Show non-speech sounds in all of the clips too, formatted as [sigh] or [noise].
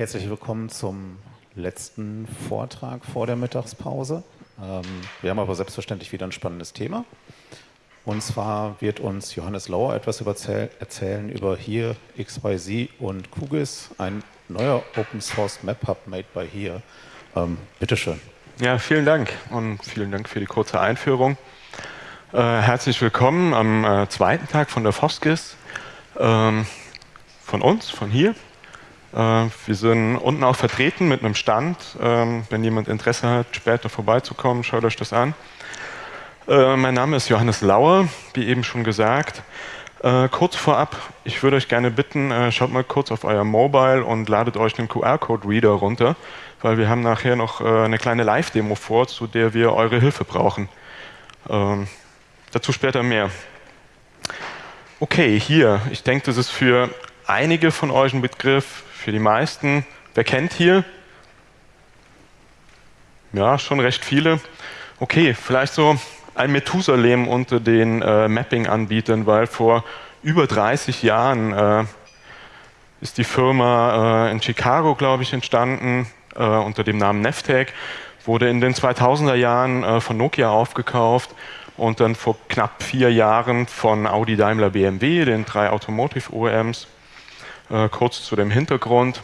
Herzlich willkommen zum letzten Vortrag vor der Mittagspause. Ähm, wir haben aber selbstverständlich wieder ein spannendes Thema. Und zwar wird uns Johannes Lauer etwas erzählen über hier XYZ und QGIS, ein neuer Open Source Map Hub made by here. Ähm, bitteschön. Ja, vielen Dank und vielen Dank für die kurze Einführung. Äh, herzlich willkommen am äh, zweiten Tag von der FOSGIS, ähm, von uns, von hier. Äh, wir sind unten auch vertreten mit einem Stand. Ähm, wenn jemand Interesse hat, später vorbeizukommen, schaut euch das an. Äh, mein Name ist Johannes Lauer, wie eben schon gesagt. Äh, kurz vorab, ich würde euch gerne bitten, äh, schaut mal kurz auf euer Mobile und ladet euch den QR-Code-Reader runter, weil wir haben nachher noch eine kleine Live-Demo vor, zu der wir eure Hilfe brauchen. Ähm, dazu später mehr. Okay, hier, ich denke, das ist für einige von euch ein Begriff, für die meisten. Wer kennt hier? Ja, schon recht viele. Okay, vielleicht so ein Methusalem unter den äh, Mapping-Anbietern, weil vor über 30 Jahren äh, ist die Firma äh, in Chicago, glaube ich, entstanden, äh, unter dem Namen Neftek, wurde in den 2000er Jahren äh, von Nokia aufgekauft und dann vor knapp vier Jahren von Audi, Daimler, BMW, den drei Automotive OEMs. Äh, kurz zu dem Hintergrund.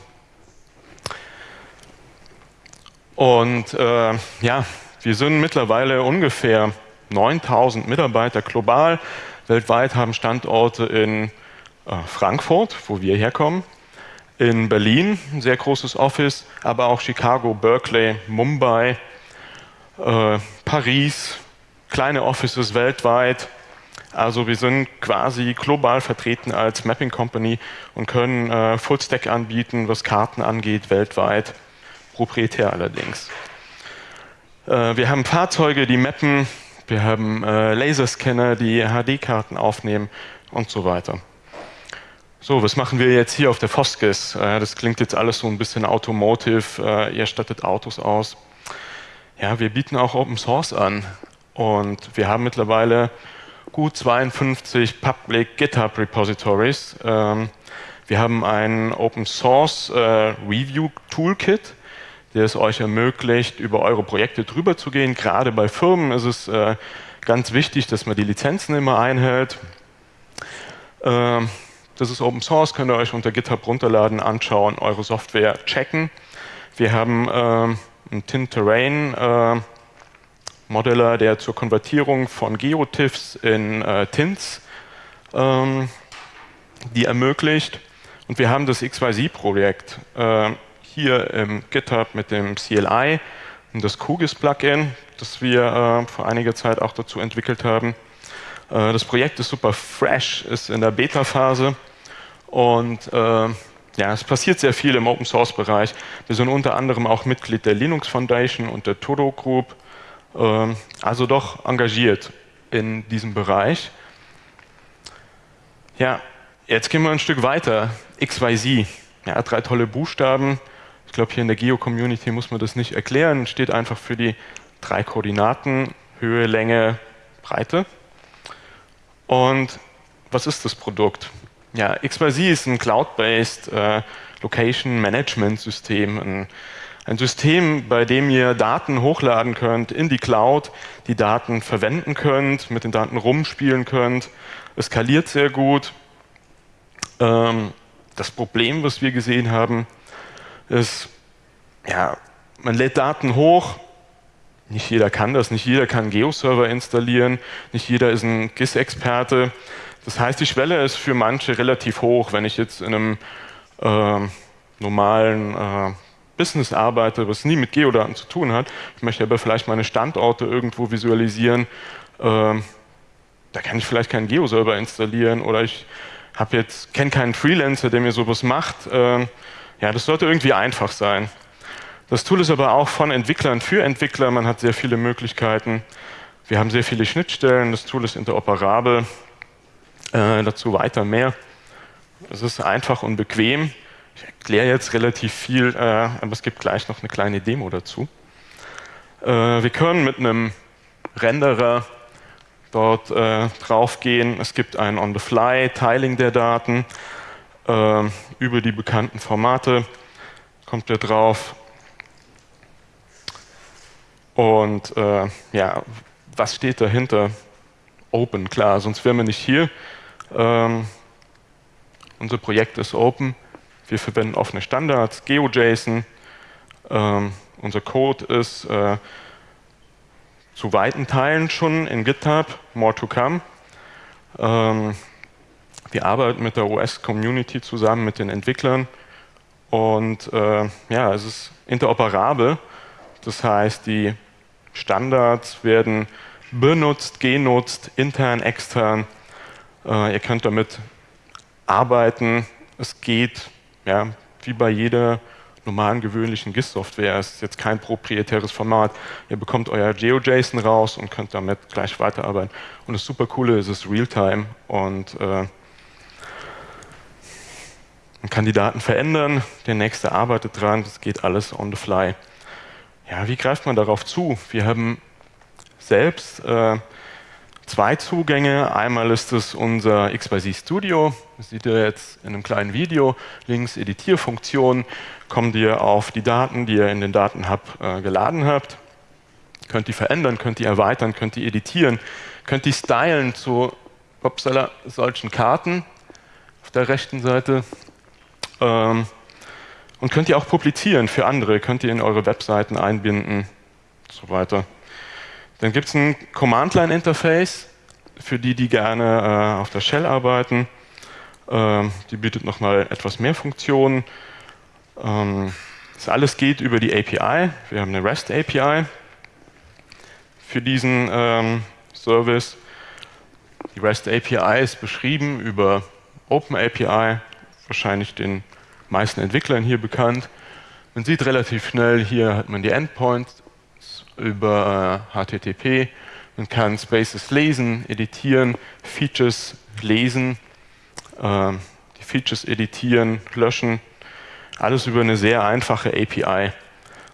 Und ja, wir sind mittlerweile ungefähr 9000 Mitarbeiter global. Weltweit haben Standorte in äh, Frankfurt, wo wir herkommen, in Berlin, ein sehr großes Office, aber auch Chicago, Berkeley, Mumbai, äh, Paris, kleine Offices weltweit. Also wir sind quasi global vertreten als Mapping Company und können äh, Full-Stack anbieten, was Karten angeht, weltweit, proprietär allerdings. Äh, wir haben Fahrzeuge, die mappen wir haben äh, Laserscanner, die HD-Karten aufnehmen und so weiter. So, was machen wir jetzt hier auf der Foskis? Äh, das klingt jetzt alles so ein bisschen automotive, äh, ihr stattet Autos aus. Ja, wir bieten auch Open Source an und wir haben mittlerweile gut 52 Public GitHub Repositories. Ähm, wir haben ein Open Source äh, Review Toolkit, der es euch ermöglicht, über eure Projekte drüber zu gehen. Gerade bei Firmen ist es äh, ganz wichtig, dass man die Lizenzen immer einhält. Ähm, das ist Open Source, könnt ihr euch unter GitHub runterladen, anschauen, eure Software checken. Wir haben ähm, einen Tint-Terrain äh, Modeller, der zur Konvertierung von GeoTIFFs in äh, Tints ähm, die ermöglicht. Und wir haben das XYZ-Projekt. Äh, hier im GitHub mit dem CLI und das QGIS-Plugin, das wir äh, vor einiger Zeit auch dazu entwickelt haben. Äh, das Projekt ist super fresh, ist in der Beta-Phase und äh, ja, es passiert sehr viel im Open-Source-Bereich. Wir sind unter anderem auch Mitglied der Linux Foundation und der Todo Group, also doch engagiert in diesem Bereich. Ja, jetzt gehen wir ein Stück weiter. XYZ, ja, drei tolle Buchstaben, ich glaube, hier in der Geo-Community muss man das nicht erklären. Steht einfach für die drei Koordinaten, Höhe, Länge, Breite. Und was ist das Produkt? Ja, XYZ ist ein Cloud-based äh, Location Management System, ein, ein, System, bei dem ihr Daten hochladen könnt in die Cloud, die Daten verwenden könnt, mit den Daten rumspielen könnt. Es skaliert sehr gut. Ähm, das Problem, was wir gesehen haben, ist, ja, man lädt Daten hoch, nicht jeder kann das, nicht jeder kann Geo-Server installieren, nicht jeder ist ein GIS-Experte. Das heißt, die Schwelle ist für manche relativ hoch. Wenn ich jetzt in einem äh, normalen äh, Business arbeite, was nie mit Geodaten zu tun hat, ich möchte aber vielleicht meine Standorte irgendwo visualisieren, äh, da kann ich vielleicht keinen Geo-Server installieren oder ich habe jetzt kenne keinen Freelancer, der mir sowas macht. Äh, ja, das sollte irgendwie einfach sein. Das Tool ist aber auch von Entwicklern für Entwickler. Man hat sehr viele Möglichkeiten. Wir haben sehr viele Schnittstellen. Das Tool ist interoperabel. Äh, dazu weiter mehr. Es ist einfach und bequem. Ich erkläre jetzt relativ viel, äh, aber es gibt gleich noch eine kleine Demo dazu. Äh, wir können mit einem Renderer dort äh, draufgehen. Es gibt ein On-the-Fly-Tiling der Daten. Ähm, über die bekannten Formate. kommt ihr drauf. Und äh, ja, was steht dahinter? Open, klar, sonst wären wir nicht hier. Ähm, unser Projekt ist Open. Wir verwenden offene Standards, GeoJSON. Ähm, unser Code ist äh, zu weiten Teilen schon in GitHub, more to come. Ähm, wir arbeiten mit der OS-Community zusammen, mit den Entwicklern. Und äh, ja, es ist interoperabel. Das heißt, die Standards werden benutzt, genutzt, intern, extern. Äh, ihr könnt damit arbeiten. Es geht, ja, wie bei jeder normalen, gewöhnlichen GIS-Software. Es ist jetzt kein proprietäres Format. Ihr bekommt euer GeoJSON raus und könnt damit gleich weiterarbeiten. Und das super Coole ist, es ist Realtime und äh, man kann die Daten verändern, der nächste arbeitet dran, das geht alles on the fly. Ja, wie greift man darauf zu? Wir haben selbst äh, zwei Zugänge. Einmal ist es unser XYZ Studio. Das seht ihr jetzt in einem kleinen Video. Links Editierfunktion. Kommt ihr auf die Daten, die ihr in den Datenhub äh, geladen habt. Könnt die verändern, könnt die erweitern, könnt die editieren, könnt die stylen zu upsala, solchen Karten auf der rechten Seite. Ähm, und könnt ihr auch publizieren für andere, könnt ihr in eure Webseiten einbinden und so weiter. Dann gibt es ein Command-Line-Interface für die, die gerne äh, auf der Shell arbeiten. Ähm, die bietet nochmal etwas mehr Funktionen. Ähm, das alles geht über die API. Wir haben eine REST API für diesen ähm, Service. Die REST API ist beschrieben über Open API, wahrscheinlich den meisten Entwicklern hier bekannt. Man sieht relativ schnell, hier hat man die Endpoints über HTTP. Man kann Spaces lesen, editieren, Features lesen, äh, die Features editieren, löschen. Alles über eine sehr einfache API.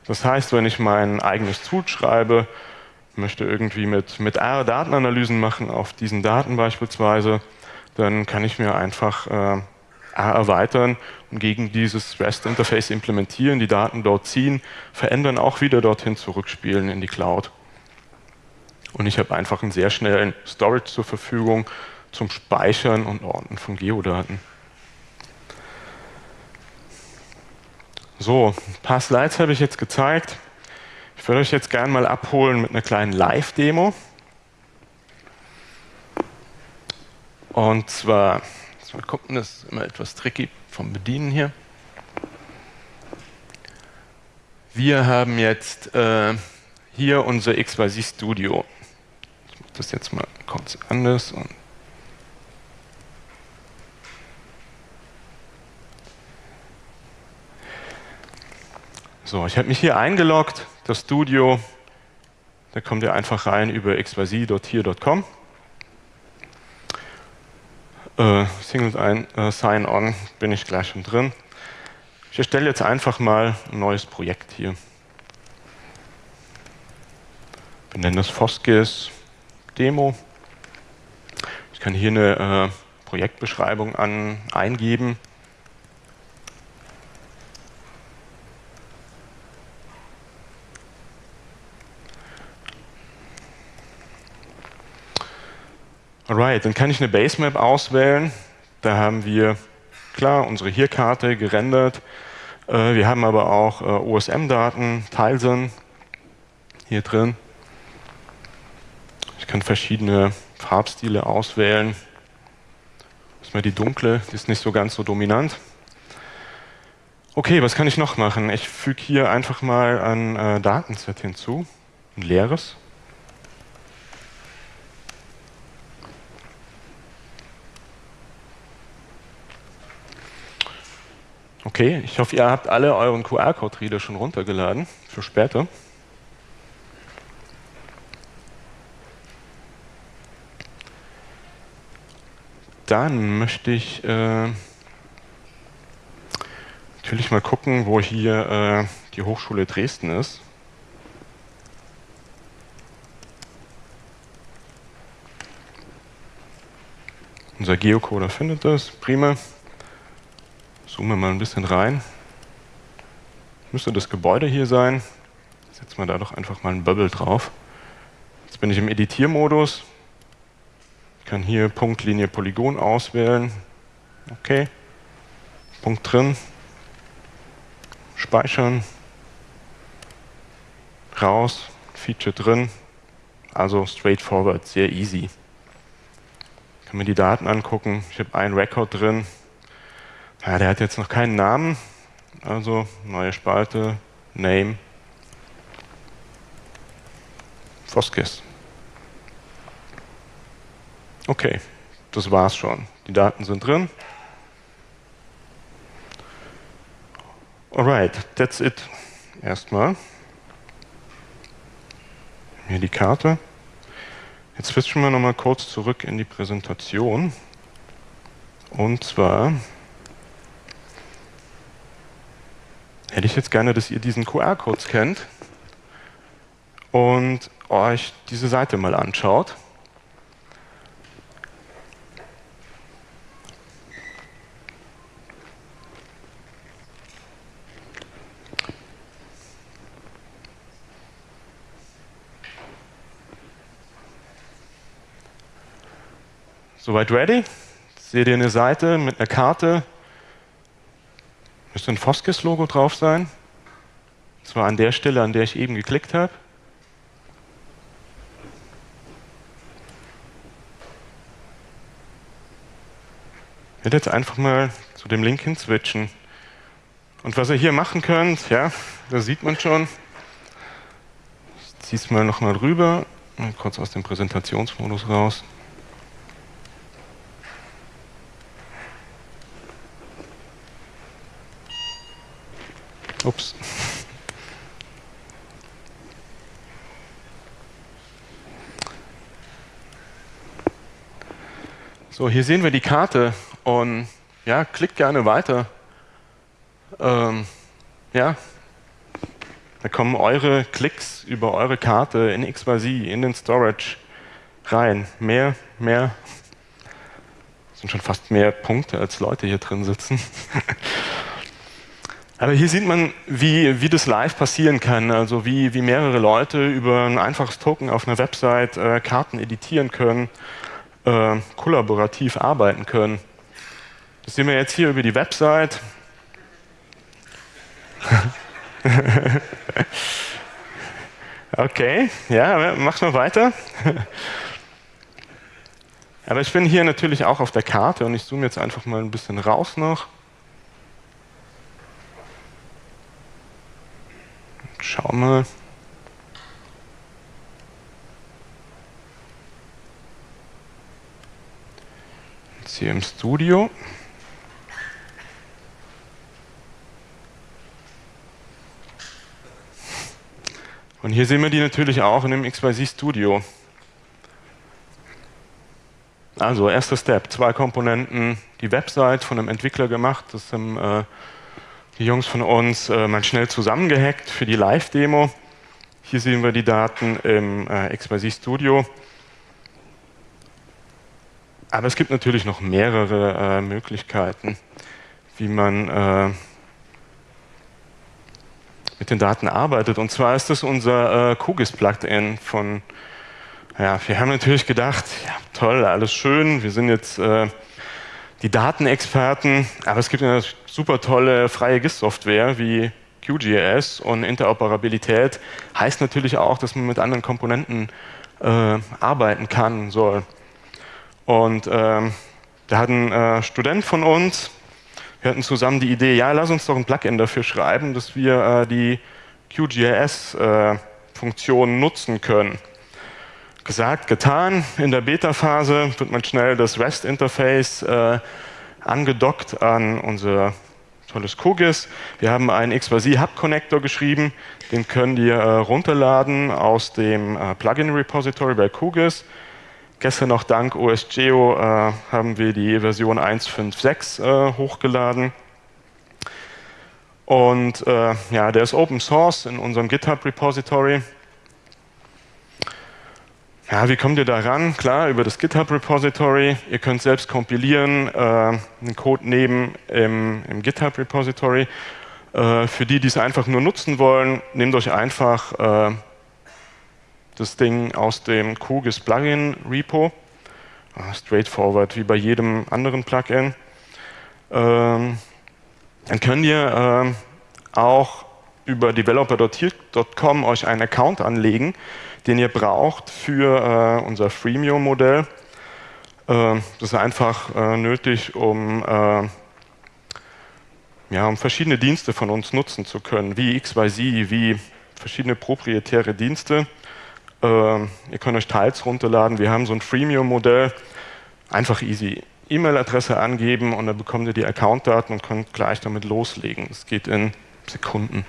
Das heißt, wenn ich mein eigenes Tool schreibe, möchte irgendwie mit, mit R Datenanalysen machen auf diesen Daten beispielsweise, dann kann ich mir einfach äh, erweitern und gegen dieses REST-Interface implementieren, die Daten dort ziehen, verändern, auch wieder dorthin zurückspielen in die Cloud. Und ich habe einfach einen sehr schnellen Storage zur Verfügung zum Speichern und Ordnen von Geodaten. So, ein paar Slides habe ich jetzt gezeigt. Ich würde euch jetzt gerne mal abholen mit einer kleinen Live-Demo. Und zwar Mal gucken, das ist immer etwas tricky vom Bedienen hier. Wir haben jetzt äh, hier unser XYZ Studio. Ich mache das jetzt mal kurz anders. Und so, ich habe mich hier eingeloggt, das Studio. Da kommt ihr einfach rein über xyz.hier.com äh, Single äh, Sign-On bin ich gleich schon drin. Ich erstelle jetzt einfach mal ein neues Projekt hier. Wir nennen das Foskis Demo. Ich kann hier eine äh, Projektbeschreibung an, eingeben. Alright, dann kann ich eine Basemap auswählen. Da haben wir, klar, unsere Hier-Karte gerendert. Äh, wir haben aber auch äh, OSM-Daten, Tilesen hier drin. Ich kann verschiedene Farbstile auswählen. Das ist mal die dunkle, die ist nicht so ganz so dominant. Okay, was kann ich noch machen? Ich füge hier einfach mal ein äh, Datenset hinzu, ein leeres. Okay, ich hoffe, ihr habt alle euren QR-Code-Reader schon runtergeladen für später. Dann möchte ich äh, natürlich mal gucken, wo hier äh, die Hochschule Dresden ist. Unser Geocoder findet das, prima. Zoomen wir mal ein bisschen rein. müsste das Gebäude hier sein. Setzen wir da doch einfach mal ein Bubble drauf. Jetzt bin ich im Editiermodus. Ich kann hier Punkt, Linie, Polygon auswählen. Okay. Punkt drin. Speichern. Raus. Feature drin. Also straightforward, sehr easy. Ich kann mir die Daten angucken. Ich habe einen Record drin. Ja, der hat jetzt noch keinen Namen. Also neue Spalte, Name, Foskis. Okay, das war's schon. Die Daten sind drin. Alright, that's it. Erstmal. Hier die Karte. Jetzt switchen wir nochmal kurz zurück in die Präsentation. Und zwar hätte ich jetzt gerne, dass ihr diesen QR-Code scannt und euch diese Seite mal anschaut. Soweit ready? Seht ihr eine Seite mit einer Karte? Müsste ein Foskis-Logo drauf sein. Und zwar an der Stelle, an der ich eben geklickt habe. Ich werde jetzt einfach mal zu dem Link hin switchen. Und was ihr hier machen könnt, ja, da sieht man schon. Ich ziehe es mal nochmal rüber, mal kurz aus dem Präsentationsmodus raus. Ups. So, hier sehen wir die Karte und ja, klickt gerne weiter. Ähm, ja, da kommen eure Klicks über eure Karte in XYZ, in den Storage rein. Mehr, mehr. Das sind schon fast mehr Punkte, als Leute hier drin sitzen. [laughs] Aber hier sieht man, wie, wie das live passieren kann, also wie, wie mehrere Leute über ein einfaches Token auf einer Website äh, Karten editieren können, äh, kollaborativ arbeiten können. Das sehen wir jetzt hier über die Website. [laughs] okay, ja, mach mal weiter. [laughs] Aber ich bin hier natürlich auch auf der Karte und ich zoome jetzt einfach mal ein bisschen raus noch. Schau mal. Jetzt hier im Studio. Und hier sehen wir die natürlich auch in dem XYZ Studio. Also, erster Step, zwei Komponenten, die Website von einem Entwickler gemacht, das haben äh, die Jungs von uns äh, mal schnell zusammengehackt für die Live-Demo. Hier sehen wir die Daten im äh, XYZ Studio. Aber es gibt natürlich noch mehrere äh, Möglichkeiten, wie man äh, mit den Daten arbeitet. Und zwar ist das unser äh, QGIS-Plugin von, ja, wir haben natürlich gedacht, ja, toll, alles schön, wir sind jetzt äh, die Datenexperten, aber es gibt eine super tolle freie GIS-Software wie QGIS und Interoperabilität heißt natürlich auch, dass man mit anderen Komponenten äh, arbeiten kann soll. Und ähm, da hat ein äh, Student von uns, wir hatten zusammen die Idee, ja, lass uns doch ein Plugin dafür schreiben, dass wir äh, die QGIS-Funktionen äh, nutzen können. Gesagt, getan. In der Beta-Phase wird man schnell das REST-Interface äh, angedockt an unser tolles QGIS. Wir haben einen XYZ Hub Connector geschrieben, den können wir äh, runterladen aus dem äh, Plugin Repository bei QGIS. Gestern noch dank OSGeo äh, haben wir die Version 1.5.6 äh, hochgeladen. Und äh, ja, der ist Open Source in unserem GitHub Repository. Ja, wie kommt ihr da ran? Klar, über das GitHub Repository. Ihr könnt selbst kompilieren, äh, den Code nehmen im, im GitHub Repository. Äh, für die, die es einfach nur nutzen wollen, nehmt euch einfach äh, das Ding aus dem QGIS Plugin Repo. Ah, straightforward, wie bei jedem anderen Plugin. Ähm, dann könnt ihr äh, auch über developer.com euch einen Account anlegen, den ihr braucht für äh, unser Freemium-Modell. Äh, das ist einfach äh, nötig, um, äh, ja, um verschiedene Dienste von uns nutzen zu können, wie XYZ, wie verschiedene proprietäre Dienste. Äh, ihr könnt euch Teils runterladen. Wir haben so ein Freemium-Modell, einfach easy. E-Mail-Adresse angeben und dann bekommt ihr die Account-Daten und könnt gleich damit loslegen. Das geht in Sekunden.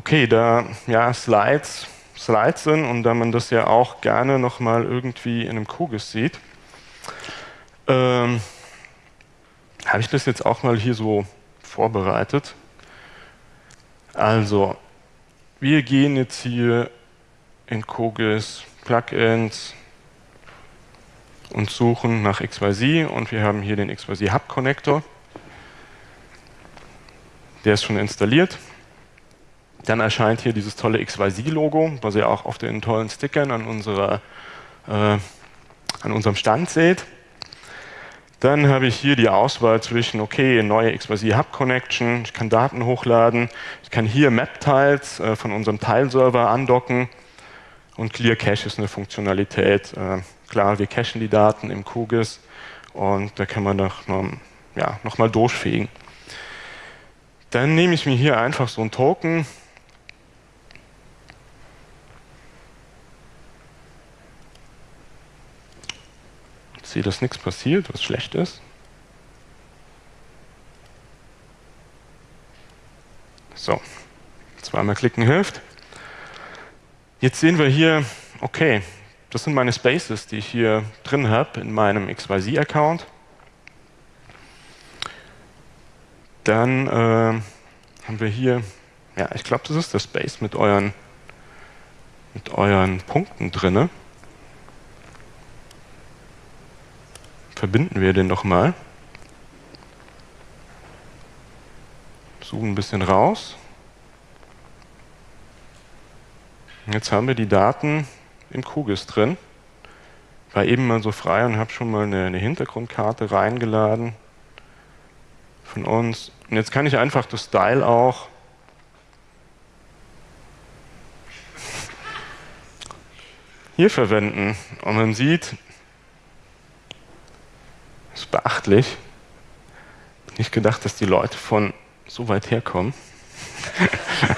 Okay, da ja, Slides, Slides sind und da man das ja auch gerne nochmal irgendwie in einem Kugis sieht, ähm, habe ich das jetzt auch mal hier so vorbereitet. Also, wir gehen jetzt hier in Kugis Plugins und suchen nach XYZ und wir haben hier den XYZ Hub Connector. Der ist schon installiert. Dann erscheint hier dieses tolle XYZ-Logo, was ihr auch auf den tollen Stickern an, unserer, äh, an unserem Stand seht. Dann habe ich hier die Auswahl zwischen, okay, neue XYZ Hub Connection, ich kann Daten hochladen, ich kann hier Map-Tiles äh, von unserem Tile-Server andocken und Clear Cache ist eine Funktionalität. Äh, klar, wir cachen die Daten im QGIS und da kann man noch, ja, noch mal durchfegen. Dann nehme ich mir hier einfach so einen Token, sehe, dass nichts passiert, was schlecht ist. So, zweimal klicken hilft. Jetzt sehen wir hier, okay, das sind meine Spaces, die ich hier drin habe in meinem XYZ-Account. Dann äh, haben wir hier, ja, ich glaube, das ist der Space mit euren, mit euren Punkten drinne. Verbinden wir den doch mal. Suchen ein bisschen raus. Jetzt haben wir die Daten im QGIS drin. War eben mal so frei und habe schon mal eine, eine, Hintergrundkarte reingeladen von uns. Und jetzt kann ich einfach das Style auch hier verwenden. Und man sieht, beachtlich. Nicht gedacht, dass die Leute von so weit herkommen. [laughs]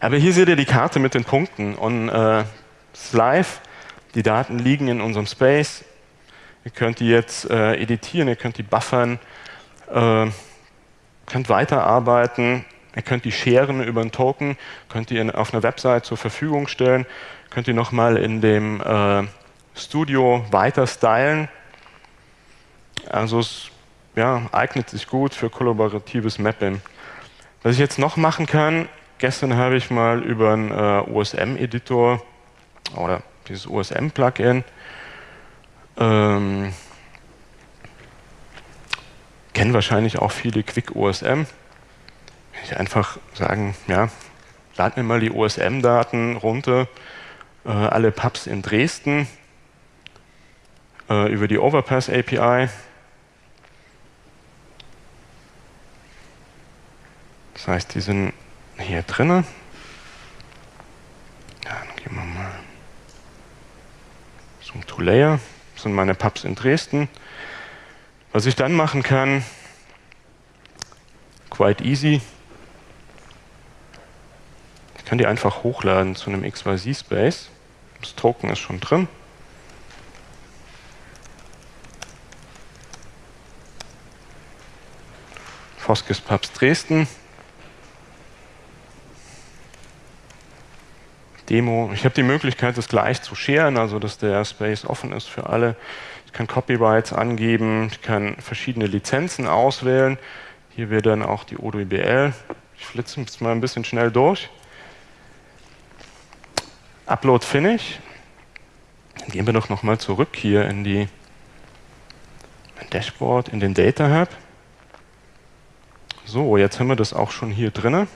Aber hier seht ihr die Karte mit den Punkten und äh, es ist live. Die Daten liegen in unserem Space. Ihr könnt die jetzt äh, editieren, ihr könnt die buffern, äh, könnt weiterarbeiten, ihr könnt die scheren über einen Token, könnt die in, auf einer Website zur Verfügung stellen, könnt ihr nochmal in dem äh, Studio weiter stylen. Also es ja, eignet sich gut für kollaboratives Mapping. Was ich jetzt noch machen kann, gestern habe ich mal über einen äh, OSM-Editor oder dieses OSM-Plugin ähm, kennen wahrscheinlich auch viele Quick OSM. Ich einfach sagen, ja, lad mir mal die OSM-Daten runter, äh, alle Pubs in Dresden, äh, über die Overpass API. Das heißt, die sind hier drin. Ja, dann gehen wir mal zum To-Layer. Das sind meine Pubs in Dresden. Was ich dann machen kann, quite easy. Ich kann die einfach hochladen zu einem XYZ-Space. Das Token ist schon drin. Foskes Papst Dresden. Demo. Ich habe die Möglichkeit, das gleich zu scheren, also dass der Space offen ist für alle. Ich kann Copyrights angeben, ich kann verschiedene Lizenzen auswählen. Hier wäre dann auch die ODBL. Ich flitze jetzt mal ein bisschen schnell durch. Upload Finish. Dann gehen wir doch nochmal zurück hier in die Dashboard in den Data Hub. So, jetzt haben wir das auch schon hier drin.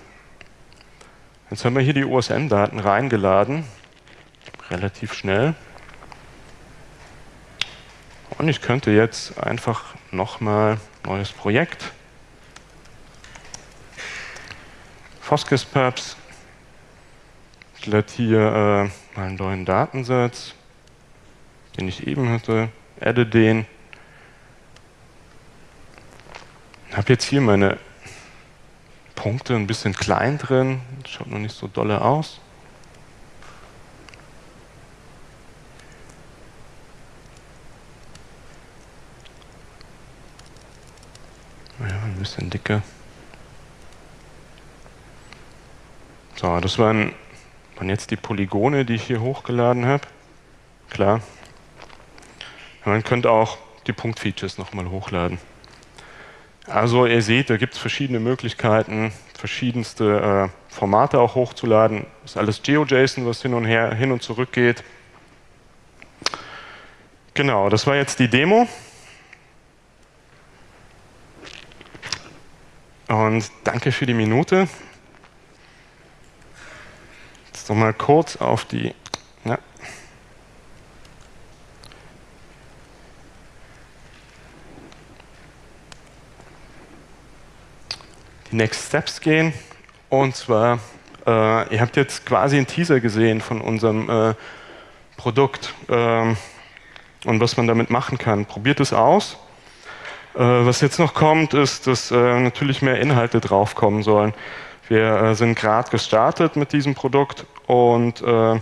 Jetzt haben wir hier die OSN-Daten reingeladen. Relativ schnell. Und ich könnte jetzt einfach nochmal neues Projekt. Foskis Pubs. Ich lade hier äh, mal einen neuen Datensatz, den ich eben hatte, adde den. Habe jetzt hier meine Punkte ein bisschen klein drin, schaut noch nicht so dolle aus. Ja, ein bisschen dicker. So, das waren, waren jetzt die Polygone, die ich hier hochgeladen habe. Klar. Man könnte auch die Punktfeatures nochmal hochladen. Also ihr seht, da gibt es verschiedene Möglichkeiten, verschiedenste äh, Formate auch hochzuladen. Das ist alles GeoJSON, was hin und her, hin und zurück geht. Genau, das war jetzt die Demo. Und danke für die Minute. Jetzt nochmal kurz auf die ja, Next Steps gehen. Und zwar, äh, ihr habt jetzt quasi einen Teaser gesehen von unserem äh, Produkt ähm, und was man damit machen kann. Probiert es aus. Äh, was jetzt noch kommt, ist, dass äh, natürlich mehr Inhalte draufkommen sollen. Wir äh, sind gerade gestartet mit diesem Produkt und äh,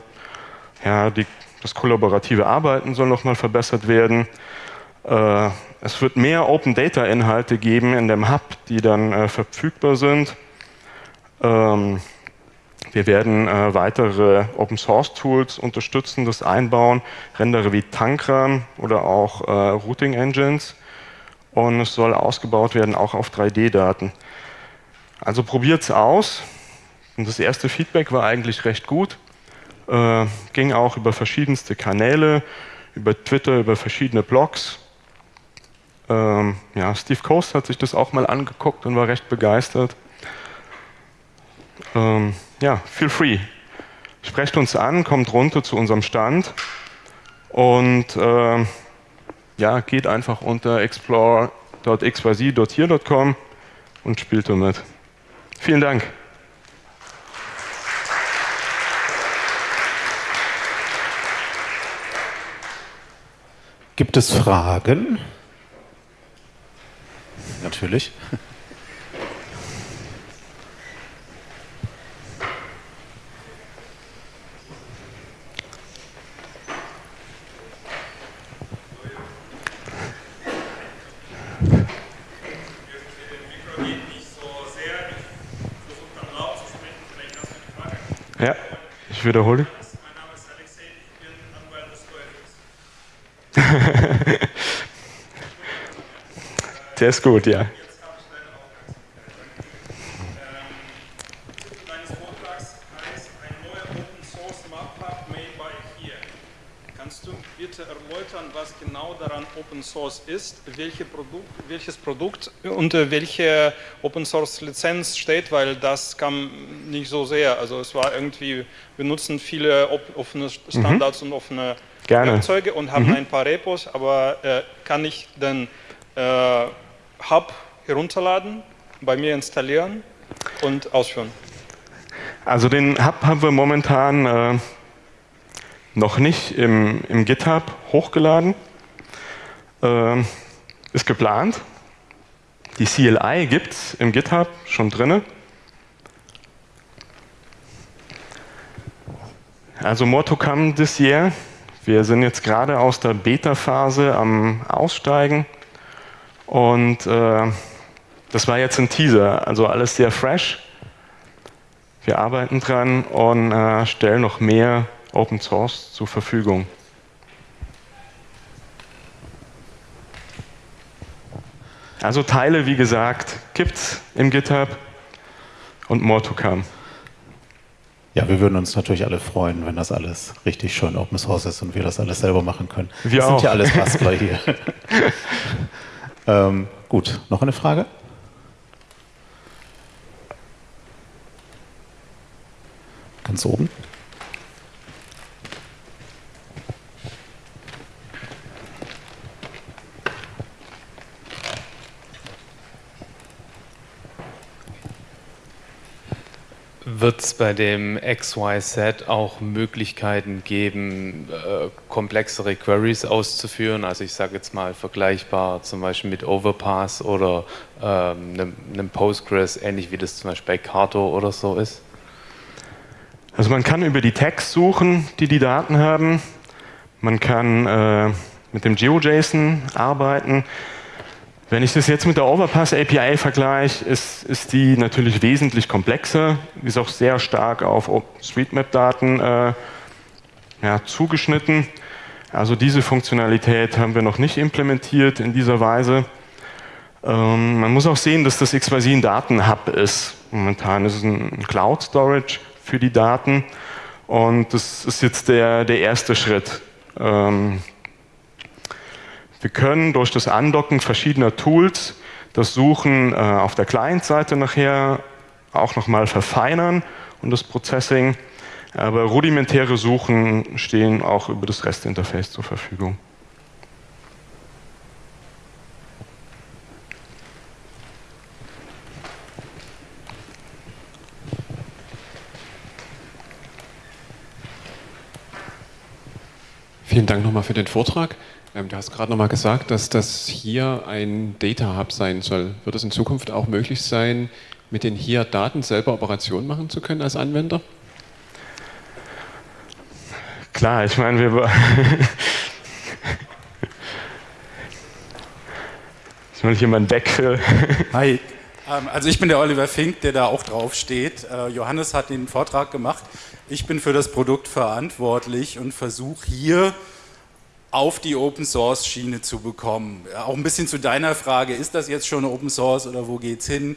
ja, die, das kollaborative Arbeiten soll nochmal verbessert werden. Es wird mehr Open Data Inhalte geben in dem Hub, die dann äh, verfügbar sind. Ähm, wir werden äh, weitere Open Source Tools unterstützen, das einbauen, Rendere wie Tankram oder auch äh, Routing Engines. Und es soll ausgebaut werden auch auf 3D-Daten. Also probiert es aus. Und das erste Feedback war eigentlich recht gut. Äh, ging auch über verschiedenste Kanäle, über Twitter, über verschiedene Blogs. Ähm, ja, Steve Coast hat sich das auch mal angeguckt und war recht begeistert. Ähm, ja, feel free. Sprecht uns an, kommt runter zu unserem Stand und äh, ja, geht einfach unter explore.xyz.hier.com und spielt damit. Vielen Dank. Gibt es Fragen? Natürlich. Ja, ich wiederhole. Mein Name ist Alexei, ich bin Anwalt des Teufels. Der ist gut, ja. was genau daran Open Source ist, welche Produkt, welches Produkt unter welche Open Source Lizenz steht, weil das kam nicht so sehr. Also es war irgendwie, wir nutzen viele offene Standards mhm. und offene Gerne. Werkzeuge und haben mhm. ein paar Repos, aber äh, kann ich dann äh, Hub herunterladen, bei mir installieren und ausführen? Also den Hub haben wir momentan äh, noch nicht im, im GitHub hochgeladen. Äh, ist geplant. Die CLI gibt es im GitHub schon drin. Also more to come this year. Wir sind jetzt gerade aus der Beta-Phase am Aussteigen. Und äh, das war jetzt ein Teaser, also alles sehr fresh. Wir arbeiten dran und äh, stellen noch mehr Open Source zur Verfügung. Also Teile, wie gesagt, gibt es im GitHub und more to come. Ja, wir würden uns natürlich alle freuen, wenn das alles richtig schön Open Source ist und wir das alles selber machen können. Wir das auch. sind ja alles Bastler hier. [laughs] Ähm, gut, noch eine Frage? Ganz oben. Wird es bei dem XYZ auch Möglichkeiten geben, äh, komplexere Queries auszuführen? Also ich sage jetzt mal vergleichbar zum Beispiel mit Overpass oder ähm, einem, einem, Postgres, ähnlich wie das zum Beispiel bei Carto oder so ist? Also man kann über die Tags suchen, die die Daten haben. Man kann äh, mit dem GeoJSON arbeiten. Wenn ich das jetzt mit der Overpass API vergleiche, ist, ist die natürlich wesentlich komplexer, ist auch sehr stark auf OpenStreetMap-Daten äh, ja, zugeschnitten. Also diese Funktionalität haben wir noch nicht implementiert in dieser Weise. Ähm, man muss auch sehen, dass das XYZ ein Datenhub ist. Momentan ist es ein Cloud Storage für die Daten und das ist jetzt der, der erste Schritt. Ähm, wir können durch das Andocken verschiedener Tools das Suchen äh, auf der Client-Seite nachher auch nochmal verfeinern und das Processing. Aber rudimentäre Suchen stehen auch über das REST-Interface zur Verfügung. Vielen Dank nochmal für den Vortrag. Ähm, du hast gerade nochmal gesagt, dass das hier ein Data Hub sein soll. Wird es in Zukunft auch möglich sein, mit den hier Daten selber Operationen machen zu können als Anwender? Klar, ich meine, wir. [laughs] Ist mal jemand weg? [laughs] Hi. Ähm, also ich bin der Oliver Fink, der da auch drauf steht. Äh, Johannes hat den Vortrag gemacht. Ich bin für das Produkt verantwortlich und versuche hier auf die Open Source Schiene zu bekommen. Auch ein bisschen zu deiner Frage, ist das jetzt schon Open Source oder wo geht's hin?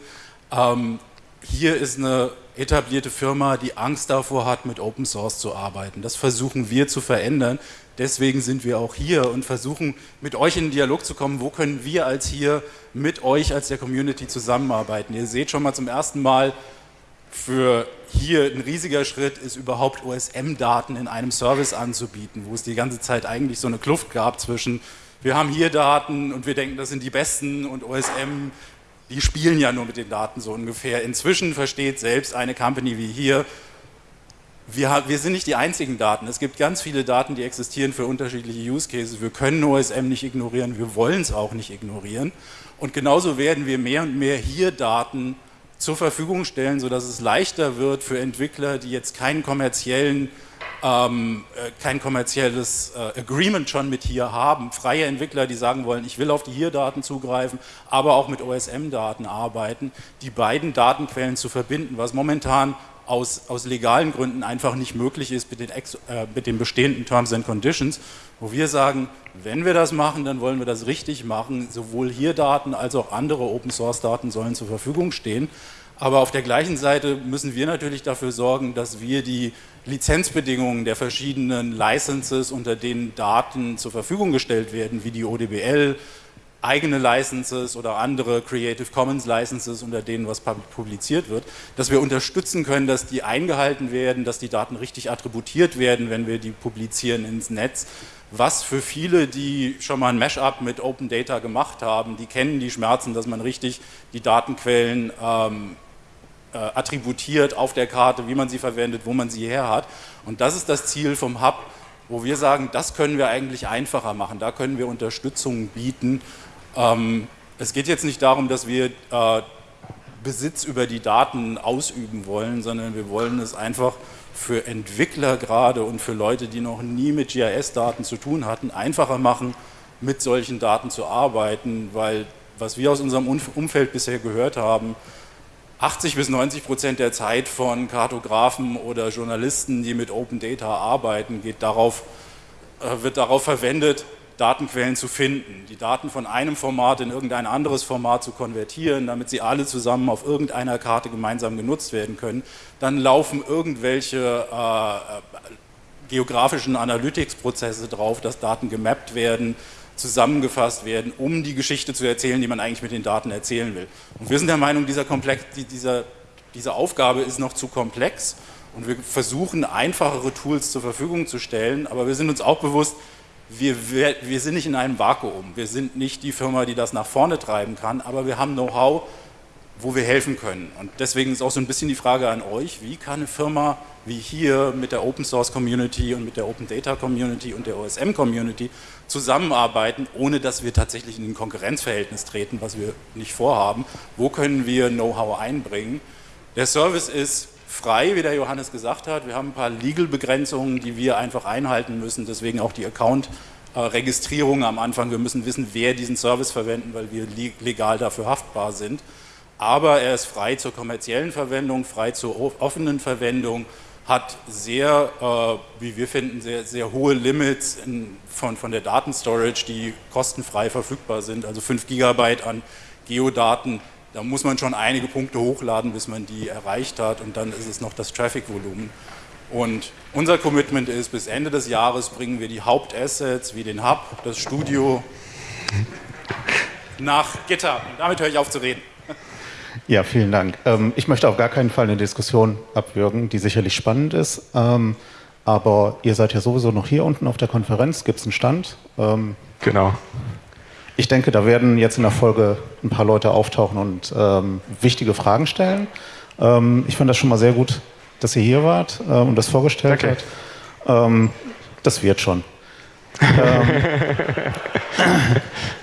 Ähm, hier ist eine etablierte Firma, die Angst davor hat, mit Open Source zu arbeiten. Das versuchen wir zu verändern. Deswegen sind wir auch hier und versuchen mit euch in den Dialog zu kommen, wo können wir als hier mit euch als der Community zusammenarbeiten. Ihr seht schon mal zum ersten Mal, für hier ein riesiger Schritt ist, überhaupt OSM-Daten in einem Service anzubieten, wo es die ganze Zeit eigentlich so eine Kluft gab zwischen, wir haben hier Daten und wir denken, das sind die besten und OSM, die spielen ja nur mit den Daten so ungefähr. Inzwischen versteht selbst eine Company wie hier, wir, wir, sind nicht die einzigen Daten. Es gibt ganz viele Daten, die existieren für unterschiedliche Use Cases. Wir können OSM nicht ignorieren, wir wollen es auch nicht ignorieren. Und genauso werden wir mehr und mehr hier Daten zur Verfügung stellen, sodass es leichter wird für Entwickler, die jetzt keinen kommerziellen, ähm, äh, kein kommerzielles äh, Agreement schon mit hier haben, freie Entwickler, die sagen wollen, ich will auf die hier-Daten zugreifen, aber auch mit OSM-Daten arbeiten, die beiden Datenquellen zu verbinden, was momentan aus, aus legalen Gründen einfach nicht möglich ist mit den, Ex, äh, mit den bestehenden Terms and Conditions, wo wir sagen, wenn wir das machen, dann wollen wir das richtig machen. Sowohl hier Daten als auch andere Open-Source-Daten sollen zur Verfügung stehen. Aber auf der gleichen Seite müssen wir natürlich dafür sorgen, dass wir die Lizenzbedingungen der verschiedenen Licenses, unter denen Daten zur Verfügung gestellt werden, wie die ODBL, eigene Licenses oder andere Creative Commons Licenses, unter denen was publiziert wird, dass wir unterstützen können, dass die eingehalten werden, dass die Daten richtig attributiert werden, wenn wir die publizieren ins Netz was für viele, die schon mal ein Mashup mit Open Data gemacht haben, die kennen die Schmerzen, dass man richtig die Datenquellen ähm, äh, attributiert auf der Karte, wie man sie verwendet, wo man sie her hat. Und das ist das Ziel vom Hub, wo wir sagen, das können wir eigentlich einfacher machen, da können wir Unterstützung bieten. Ähm, es geht jetzt nicht darum, dass wir äh, Besitz über die Daten ausüben wollen, sondern wir wollen es einfach für Entwickler gerade und für Leute, die noch nie mit GIS-Daten zu tun hatten, einfacher machen, mit solchen Daten zu arbeiten, weil was wir aus unserem Umfeld bisher gehört haben, 80 bis 90 Prozent der Zeit von Kartografen oder Journalisten, die mit Open Data arbeiten, geht darauf, äh, wird darauf verwendet, Datenquellen zu finden, die Daten von einem Format in irgendein anderes Format zu konvertieren, damit sie alle zusammen auf irgendeiner Karte gemeinsam genutzt werden können. Dann laufen irgendwelche äh, geografischen Analytics-Prozesse drauf, dass Daten gemappt werden, zusammengefasst werden, um die Geschichte zu erzählen, die man eigentlich mit den Daten erzählen will. Und wir sind der Meinung, dieser Komplex, dieser, diese Aufgabe ist noch zu komplex und wir versuchen einfachere Tools zur Verfügung zu stellen, aber wir sind uns auch bewusst, wir, wir, wir sind nicht in einem Vakuum. Wir sind nicht die Firma, die das nach vorne treiben kann, aber wir haben Know-how, wo wir helfen können. Und deswegen ist auch so ein bisschen die Frage an euch, wie kann eine Firma wie hier mit der Open Source Community und mit der Open Data Community und der OSM Community zusammenarbeiten, ohne dass wir tatsächlich in ein Konkurrenzverhältnis treten, was wir nicht vorhaben. Wo können wir Know-how einbringen? Der Service ist frei, wie der Johannes gesagt hat. Wir haben ein paar Legal-Begrenzungen, die wir einfach einhalten müssen, deswegen auch die Account-Registrierung am Anfang. Wir müssen wissen, wer diesen Service verwenden, weil wir legal dafür haftbar sind. Aber er ist frei zur kommerziellen Verwendung, frei zur offenen Verwendung, hat sehr, äh, wie wir finden, sehr, sehr hohe Limits von der Datenstorage, die kostenfrei verfügbar sind, also 5 Gigabyte an Geodaten da muss man schon einige Punkte hochladen, bis man die erreicht hat und dann ist es noch das Traffic-Volumen. Und unser Commitment ist, bis Ende des Jahres bringen wir die Hauptassets wie den Hub, das Studio nach Gitter. Und damit höre ich auf zu reden. Ja, vielen Dank. Ähm, ich möchte auf gar keinen Fall eine Diskussion abwürgen, die sicherlich spannend ist. Ähm, aber ihr seid ja sowieso noch hier unten auf der Konferenz. Gibt es einen Stand? Ähm, genau. Ich denke, da werden jetzt in der Folge ein paar Leute auftauchen und ähm, wichtige Fragen stellen. Ähm, ich fand das schon mal sehr gut, dass ihr hier wart äh, und das vorgestellt okay. habt. Ähm, das wird schon. [laughs] Ähm, [laughs]